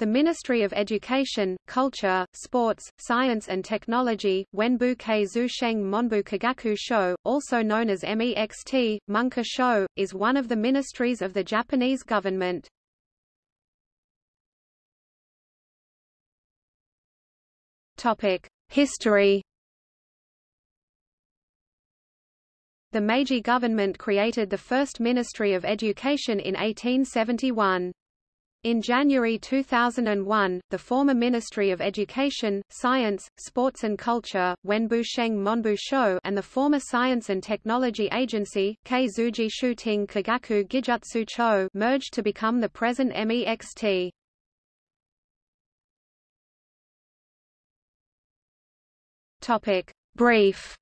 The Ministry of Education, Culture, Sports, Science and Technology, Wenbu Keizu Sheng Monbu Kagaku Sho, also known as MEXT, Munka Sho, is one of the ministries of the Japanese government. History The Meiji government created the first Ministry of Education in 1871. In January 2001, the former Ministry of Education, Science, Sports and Culture, Wenbu Sheng Monbu Sho and the former Science and Technology Agency, Keizuji Shuting Kagaku Gijutsu Cho merged to become the present MEXT. Topic. Brief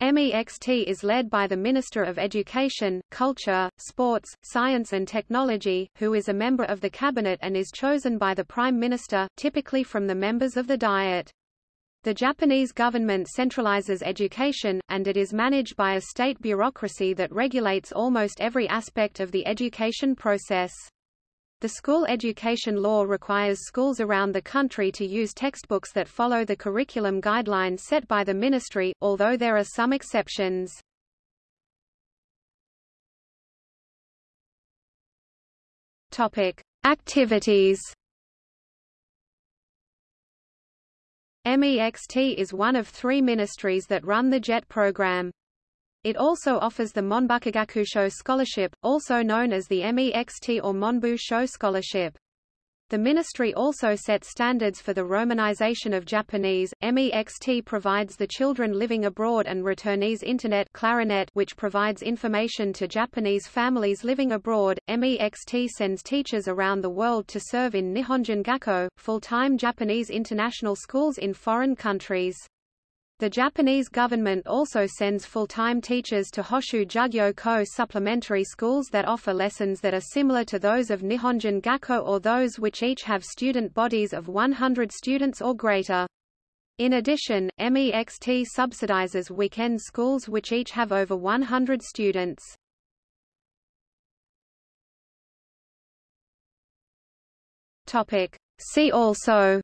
MEXT is led by the Minister of Education, Culture, Sports, Science and Technology, who is a member of the Cabinet and is chosen by the Prime Minister, typically from the members of the Diet. The Japanese government centralizes education, and it is managed by a state bureaucracy that regulates almost every aspect of the education process. The school education law requires schools around the country to use textbooks that follow the curriculum guidelines set by the ministry, although there are some exceptions. Topic: Activities. MEXT is one of three ministries that run the JET program. It also offers the Monbukagakusho Scholarship, also known as the MEXT or Monbu Sho Scholarship. The ministry also sets standards for the romanization of Japanese. MEXT provides the children living abroad and returnees Internet Clarinet which provides information to Japanese families living abroad. MEXT sends teachers around the world to serve in Nihonjin Gakko, full-time Japanese international schools in foreign countries. The Japanese government also sends full-time teachers to Hoshu Jugyo Ko supplementary schools that offer lessons that are similar to those of Nihonjin Gakko or those which each have student bodies of 100 students or greater. In addition, MEXT subsidizes weekend schools which each have over 100 students. See also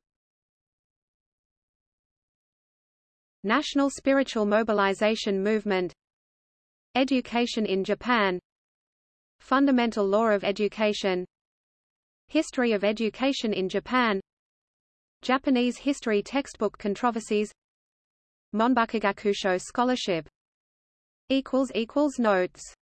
National Spiritual Mobilization Movement. Education in Japan. Fundamental Law of Education. History of Education in Japan. Japanese History Textbook Controversies. Monbukagakusho Scholarship. Notes